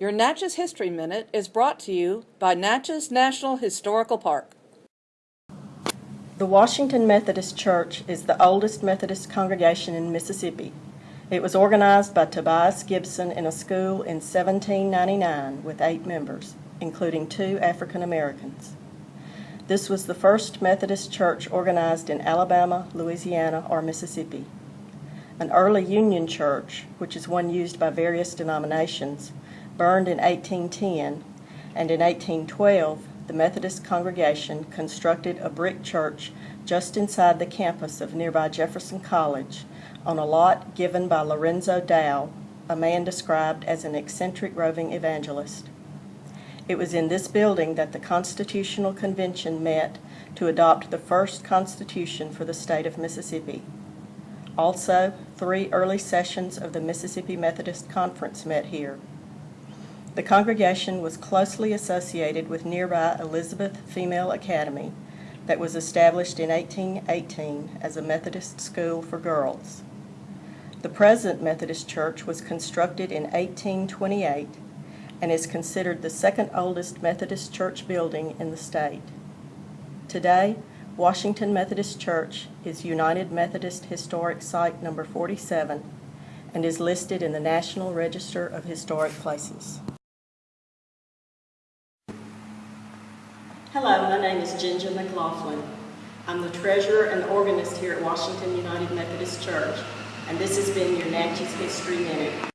Your Natchez History Minute is brought to you by Natchez National Historical Park. The Washington Methodist Church is the oldest Methodist congregation in Mississippi. It was organized by Tobias Gibson in a school in 1799 with eight members, including two African Americans. This was the first Methodist church organized in Alabama, Louisiana, or Mississippi. An early Union church, which is one used by various denominations, burned in 1810, and in 1812 the Methodist congregation constructed a brick church just inside the campus of nearby Jefferson College on a lot given by Lorenzo Dow, a man described as an eccentric roving evangelist. It was in this building that the Constitutional Convention met to adopt the first Constitution for the state of Mississippi. Also, three early sessions of the Mississippi Methodist Conference met here. The congregation was closely associated with nearby Elizabeth Female Academy that was established in 1818 as a Methodist school for girls. The present Methodist Church was constructed in 1828 and is considered the second oldest Methodist church building in the state. Today, Washington Methodist Church is United Methodist Historic Site number 47 and is listed in the National Register of Historic Places. Hello, my name is Ginger McLaughlin. I'm the treasurer and organist here at Washington United Methodist Church, and this has been your Natchez History Minute.